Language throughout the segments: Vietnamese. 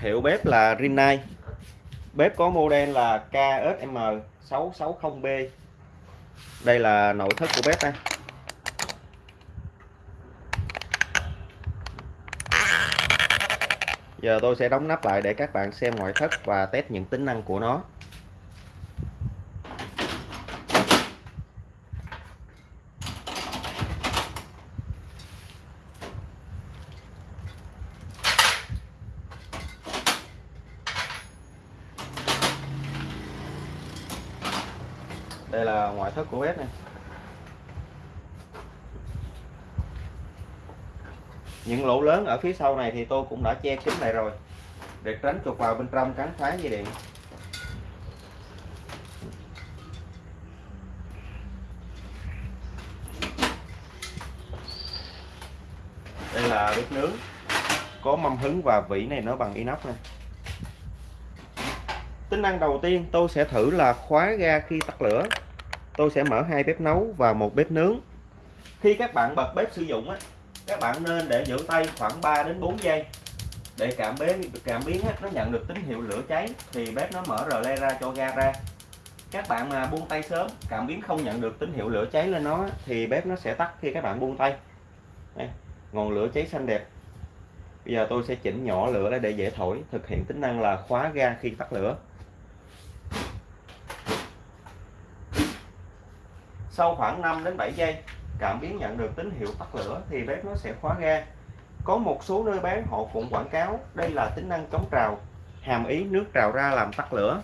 Hiệu bếp là Rinnai. Bếp có model là KSM 660B. Đây là nội thất của bếp đây. Giờ tôi sẽ đóng nắp lại để các bạn xem ngoại thất và test những tính năng của nó. Đây là ngoại thất của bếp này. Những lỗ lớn ở phía sau này thì tôi cũng đã che kín lại rồi. Để tránh chuột vào bên trong cắn phá dây điện. Đây là bếp nướng. Có mâm hứng và vỉ này nó bằng inox này tính năng đầu tiên tôi sẽ thử là khóa ga khi tắt lửa tôi sẽ mở hai bếp nấu và một bếp nướng. Khi các bạn bật bếp sử dụng á các bạn nên để giữ tay khoảng 3 đến 4 giây. Để cảm biến cảm biến á, nó nhận được tín hiệu lửa cháy thì bếp nó mở rờ le ra cho ga ra. Các bạn mà buông tay sớm cảm biến không nhận được tín hiệu lửa cháy lên nó thì bếp nó sẽ tắt khi các bạn buông tay. Đây, ngọn lửa cháy xanh đẹp. Bây giờ tôi sẽ chỉnh nhỏ lửa để dễ thổi thực hiện tính năng là khóa ga khi tắt lửa. Sau khoảng 5 đến 7 giây cảm biến nhận được tín hiệu tắt lửa thì bếp nó sẽ khóa ga. Có một số nơi bán họ cũng quảng cáo đây là tính năng chống trào hàm ý nước trào ra làm tắt lửa.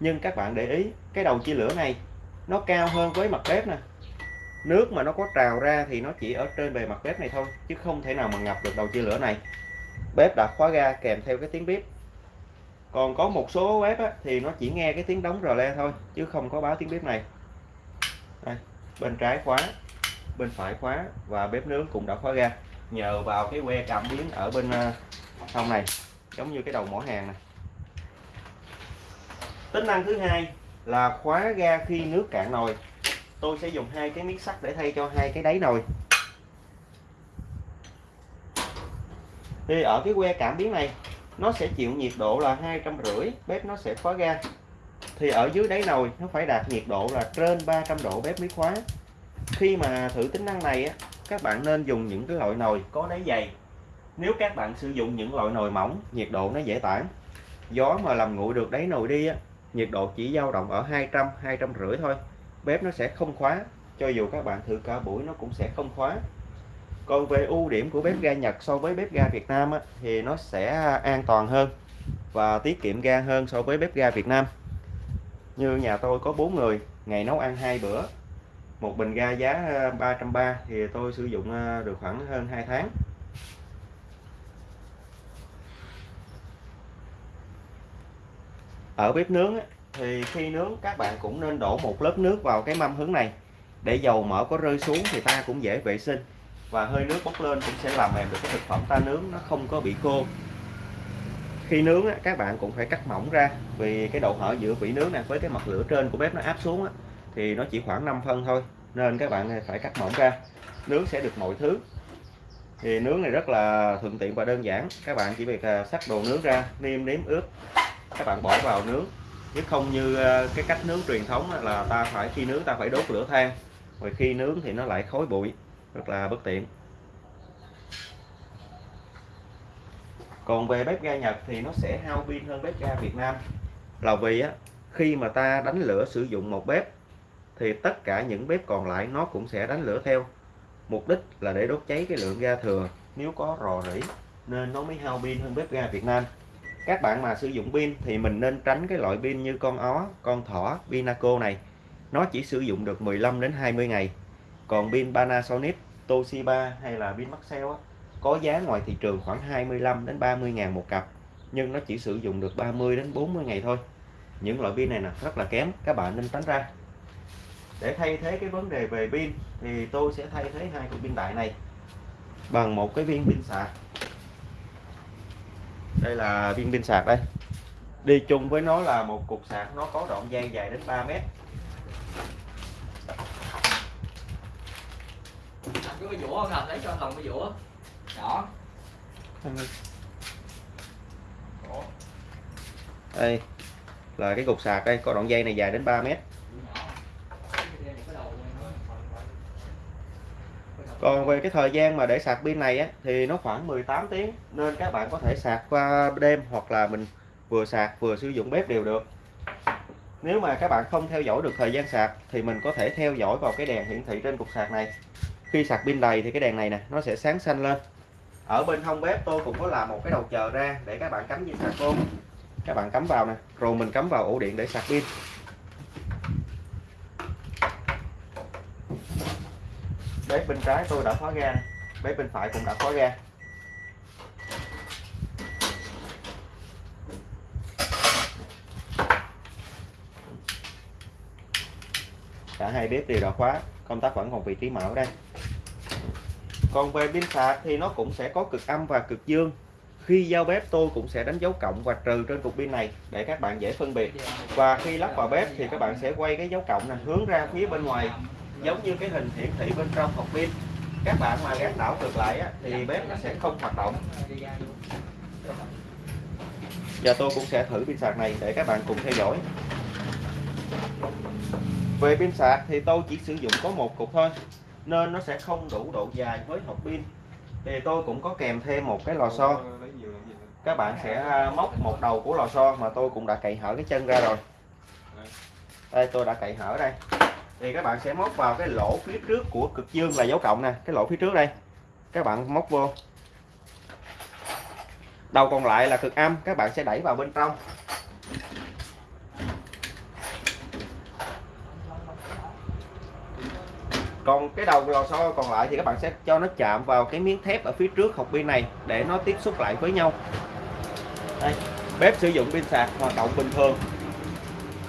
Nhưng các bạn để ý cái đầu chia lửa này nó cao hơn với mặt bếp nè. Nước mà nó có trào ra thì nó chỉ ở trên bề mặt bếp này thôi chứ không thể nào mà ngập được đầu chia lửa này. Bếp đã khóa ga kèm theo cái tiếng bếp còn có một số bếp á, thì nó chỉ nghe cái tiếng đóng rờ le thôi chứ không có báo tiếng bếp này. Đây, bên trái khóa, bên phải khóa và bếp nướng cũng đã khóa ga nhờ vào cái que cảm biến ở bên à, trong này, giống như cái đầu mỏ hàng này. Tính năng thứ hai là khóa ga khi nước cạn nồi. Tôi sẽ dùng hai cái miếng sắt để thay cho hai cái đáy nồi. Thì ở cái que cảm biến này, nó sẽ chịu nhiệt độ là hai trăm rưỡi, bếp nó sẽ khóa ga thì ở dưới đáy nồi nó phải đạt nhiệt độ là trên 300 độ bếp mới khóa khi mà thử tính năng này á các bạn nên dùng những cái loại nồi có đáy dày. Nếu các bạn sử dụng những loại nồi mỏng nhiệt độ nó dễ tản. Gió mà làm nguội được đáy nồi đi á nhiệt độ chỉ dao động ở 200 200 rưỡi thôi. Bếp nó sẽ không khóa cho dù các bạn thử cả buổi nó cũng sẽ không khóa. Còn về ưu điểm của bếp ga Nhật so với bếp ga Việt Nam á, thì nó sẽ an toàn hơn và tiết kiệm ga hơn so với bếp ga Việt Nam như nhà tôi có 4 người, ngày nấu ăn hai bữa. Một bình ga giá ờ, 330 thì tôi sử dụng ờ, được khoảng hơn 2 tháng. Ở bếp nướng thì khi nướng, các bạn cũng nên đổ một lớp nước vào cái mâm hướng này. Để dầu mỡ có rơi xuống thì ta cũng dễ vệ sinh. Và hơi nước bốc lên cũng sẽ làm mềm được cái thực phẩm ta nướng, nó không có bị khô khi nướng các bạn cũng phải cắt mỏng ra. Vì cái độ hở giữa vỉ nướng này với cái mặt lửa trên của bếp nó áp xuống thì nó chỉ khoảng 5 phân thôi, nên các bạn phải cắt mỏng ra. Nướng sẽ được mọi thứ. Thì nướng này rất là thuận tiện và đơn giản. Các bạn chỉ việc à, sắc đồ nướng ra, niêm nếm ướp. Các bạn bỏ vào nướng. Chứ không như à, cái cách nướng truyền thống là ta phải khi nướng ta phải đốt lửa than. Rồi khi nướng thì nó lại khói bụi. Rất là bất tiện. Còn về bếp ga Nhật thì nó sẽ hao pin hơn bếp ga Việt Nam. Là vì á khi mà ta đánh lửa sử dụng một bếp thì tất cả những bếp còn lại nó cũng sẽ đánh lửa theo. Mục đích là để đốt cháy cái lượng ga thừa. Nếu có rò rỉ nên nó mới hao pin hơn bếp ga Việt Nam. Các bạn mà sử dụng pin thì mình nên tránh cái loại pin như con ó con thỏ Pinaco này. Nó chỉ sử dụng được 15 đến 20 ngày. Còn pin Panasonic Toshiba hay là pin Maxell á, có giá ngoài thị trường khoảng 25 đến 30 ngàn một cặp, nhưng nó chỉ sử dụng được 30 đến 40 ngày thôi. Những loại pin này là rất là kém, các bạn nên tránh ra. Để thay thế cái vấn đề về pin, thì tôi sẽ thay thế hai cục pin đại này bằng một cái viên pin sạc. Đây là viên pin sạc đây. Đi chung với nó là một cục sạc, nó có đoạn dây dài đến 3 mét. Cái vũa không lấy cho thằng cái vũa đó. Đây là cái cục sạc đây có đoạn dây này dài đến 3 mét. Còn về cái thời gian mà để sạc pin này á, thì nó khoảng 18 tiếng nên các bạn có thể sạc qua đêm hoặc là mình vừa sạc vừa sử dụng bếp đều được. Nếu mà các bạn không theo dõi được thời gian sạc thì mình có thể theo dõi vào cái đèn hiển thị trên cục sạc này. Khi sạc pin đầy thì cái đèn này nè nó sẽ sáng xanh lên ở bên hông bếp tôi cũng có làm một cái đầu chờ ra để các bạn cắm dây sạc vô. Các bạn cắm vào nè, rồi mình cắm vào ổ điện để sạc pin. Bếp bên trái tôi đã khóa ga, bếp bên phải cũng đã khóa ga. Cả hai bếp đều đã khóa, công tắc vẫn còn vị trí mở đây còn về pin sạc thì nó cũng sẽ có cực âm và cực dương. Khi giao bếp tôi cũng sẽ đánh dấu cộng và trừ trên cục pin này để các bạn dễ phân biệt. Và khi lắp vào bếp thì các bạn sẽ quay cái dấu cộng này hướng ra phía bên ngoài giống như cái hình hiển thị bên trong hộp pin. Các bạn mà gác đảo ngược lại á, thì bếp nó sẽ không hoạt động. Và tôi cũng sẽ thử pin sạc này để các bạn cùng theo dõi. Về pin sạc thì tôi chỉ sử dụng có một cục thôi nên nó sẽ không đủ độ dài với hộp pin. Thì tôi cũng có kèm thêm một cái lò xo. Các bạn sẽ à, móc một đầu của lò xo mà tôi cũng đã cậy hở cái chân ra rồi. Đây, tôi đã cậy hở đây. Thì các bạn sẽ móc vào cái lỗ phía trước của cực dương là dấu cộng nè, cái lỗ phía trước đây. Các bạn móc vô. Đầu còn lại là cực âm, các bạn sẽ đẩy vào bên trong. Còn cái đầu lò xo còn lại thì các bạn sẽ cho nó chạm vào cái miếng thép ở phía trước hộp pin này để nó tiếp xúc lại với nhau. Đây, bếp sử dụng pin sạc hoạt động bình thường.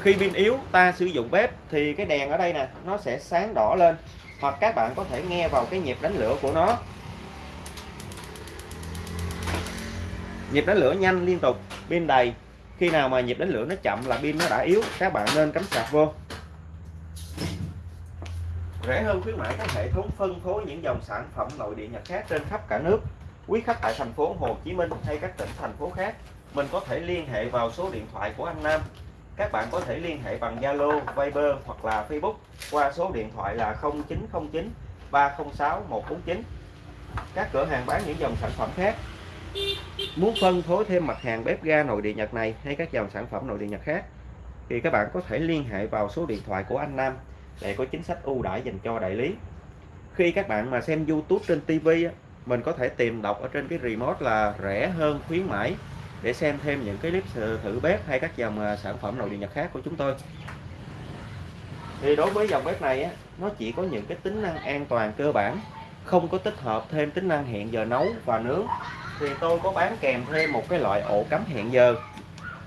Khi pin yếu, ta sử dụng bếp thì cái đèn ở đây nè, nó sẽ sáng đỏ lên, hoặc các bạn có thể nghe vào cái nhịp đánh lửa của nó. Nhịp đánh lửa nhanh liên tục, pin đầy. Khi nào mà nhịp đánh lửa nó chậm là pin nó đã yếu, các bạn nên cắm sạc vô rẻ hơn khuyến mãi các hệ thống phân phối những dòng sản phẩm nội địa Nhật khác trên khắp cả nước quý khách tại thành phố Hồ Chí Minh hay các tỉnh thành phố khác. Mình có thể liên hệ vào số điện thoại của anh Nam. Các bạn có thể liên hệ bằng Zalo, Viber hoặc là Facebook qua số điện thoại là 0909 306 149 các cửa hàng bán những dòng sản phẩm khác. Muốn phân phối thêm mặt hàng bếp ga nội địa Nhật này hay các dòng sản phẩm nội địa Nhật khác thì các bạn có thể liên hệ vào số điện thoại của anh Nam để có chính sách ưu đãi dành cho đại lý. Khi các bạn mà xem YouTube trên TV mình có thể tìm đọc ở trên cái remote là rẻ hơn khuyến mãi để xem thêm những cái clip thử bếp hay các dòng à, sản phẩm nội địa Nhật khác của chúng tôi. Thì đối với dòng bếp này á, nó chỉ có những cái tính năng an toàn cơ bản không có tích hợp thêm tính năng hẹn giờ nấu và nướng. Thì tôi có bán kèm thêm một cái loại ổ cắm hẹn giờ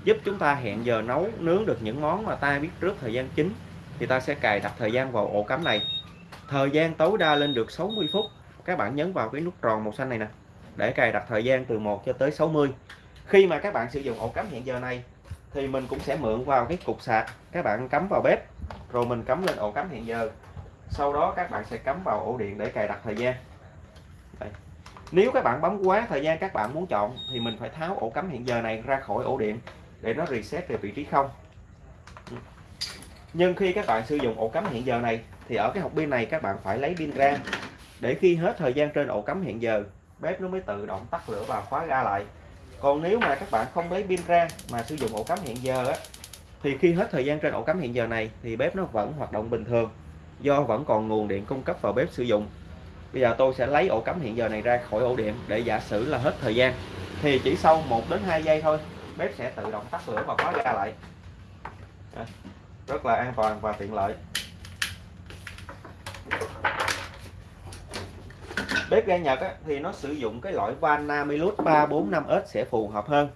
giúp chúng ta hẹn giờ nấu nướng được những món mà ta biết trước thời gian chính thì ta sẽ cài đặt thời gian vào ổ cắm này. Thời gian tối đa lên được 60 phút. Các bạn nhấn vào cái nút tròn màu xanh này nè, để cài đặt thời gian từ 1 cho tới 60 khi mà các bạn sử dụng ổ cắm hiện giờ này, thì mình cũng sẽ mượn vào cái cục sạc. Các bạn cắm vào bếp, rồi mình cắm lên ổ cắm hiện giờ. Sau đó các bạn sẽ cắm vào ổ điện để cài đặt thời gian. Đây. nếu các bạn bấm quá thời gian các bạn muốn chọn, thì mình phải tháo ổ cắm hiện giờ này ra khỏi ổ điện để nó reset về vị trí không nhưng khi các bạn sử dụng ổ cắm hẹn giờ này, thì ở cái hộp pin này các bạn phải lấy pin ra để khi hết thời gian trên ổ cắm hẹn giờ, bếp nó mới tự động tắt lửa và khóa ga lại. Còn nếu mà các bạn không lấy pin ra mà sử dụng ổ cắm hẹn giờ á, thì khi hết thời gian trên ổ cắm hẹn giờ này, thì bếp nó vẫn hoạt động bình thường, do vẫn còn nguồn điện cung cấp vào bếp sử dụng. Bây giờ tôi sẽ lấy ổ cắm hẹn giờ này ra khỏi ổ điện để giả sử là hết thời gian. Thì chỉ sau 1 đến 2 giây thôi, bếp sẽ tự động tắt lửa và khóa ga lại rất là an toàn và tiện lợi. Bếp ga Nhật á, thì nó sử dụng cái loại van Namilus 345S sẽ phù hợp hơn.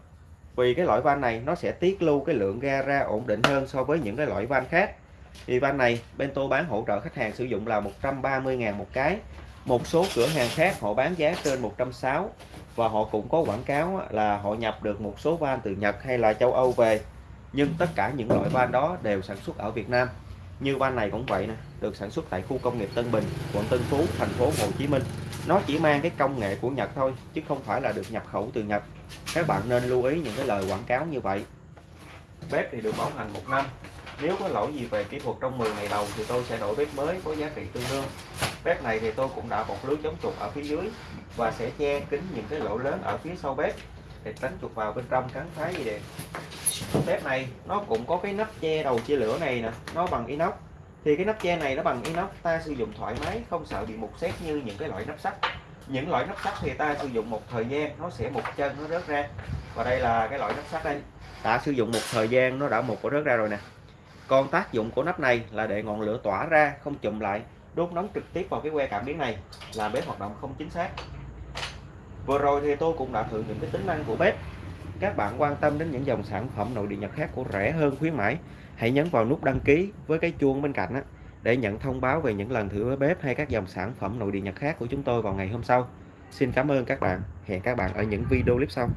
Vì cái loại van này nó sẽ tiết lưu cái lượng ga ra ổn định hơn so với những cái loại van khác. Thì van này Bento bán hỗ trợ khách hàng sử dụng là 130.000 một cái. Một số cửa hàng khác họ bán giá trên 160 và họ cũng có quảng cáo là họ nhập được một số van từ Nhật hay là châu Âu về nhưng tất cả những loại van đó đều sản xuất ở Việt Nam. Như van này cũng vậy nè, được sản xuất tại khu công nghiệp Tân Bình, quận Tân Phú, thành phố Hồ Chí Minh. Nó chỉ mang cái công nghệ của Nhật thôi, chứ không phải là được nhập khẩu từ Nhật. Các bạn nên lưu ý những cái lời quảng cáo như vậy. Bếp thì được bảo hành một năm. Nếu có lỗi gì về kỹ thuật trong 10 ngày đầu thì tôi sẽ đổi bếp mới có giá trị tương đương. Bếp này thì tôi cũng đã bọc lưới chống chuột ở phía dưới và sẽ che kín những cái lỗ lớn ở phía sau bếp để tránh chuột vào bên trong cắn phá dây điện bếp này, nó cũng có cái nắp che đầu chia lửa này nè, nó bằng inox. Thì cái nắp che này nó bằng inox, ta sử dụng thoải mái, không sợ bị mục xét như những cái loại nắp sắt. Những loại nắp sắt thì ta sử dụng một thời gian, nó sẽ một chân, nó rớt ra. Và đây là cái loại nắp sắt đây. Đã sử dụng một thời gian, nó đã một có rớt ra rồi nè. Còn tác dụng của nắp này là để ngọn lửa tỏa ra, không chụm lại, đốt nóng trực tiếp vào cái que cảm biến này, làm bếp hoạt động không chính xác. Vừa rồi thì tôi cũng đã thử những cái tính năng của bếp các bạn quan tâm đến những dòng sản phẩm nội địa nhật khác của rẻ hơn khuyến mãi, hãy nhấn vào nút đăng ký với cái chuông bên cạnh để nhận thông báo về những lần thử bếp hay các dòng sản phẩm nội địa nhật khác của chúng tôi vào ngày hôm sau. Xin cảm ơn các bạn. Hẹn các bạn ở những video clip sau.